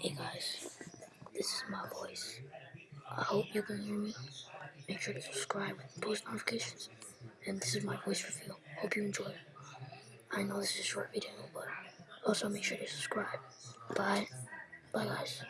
Hey guys, this is my voice. I hope you can hear me. Make sure to subscribe and post notifications. And this is my voice reveal. Hope you enjoy. I know this is a short video, but also make sure to subscribe. Bye. Bye guys.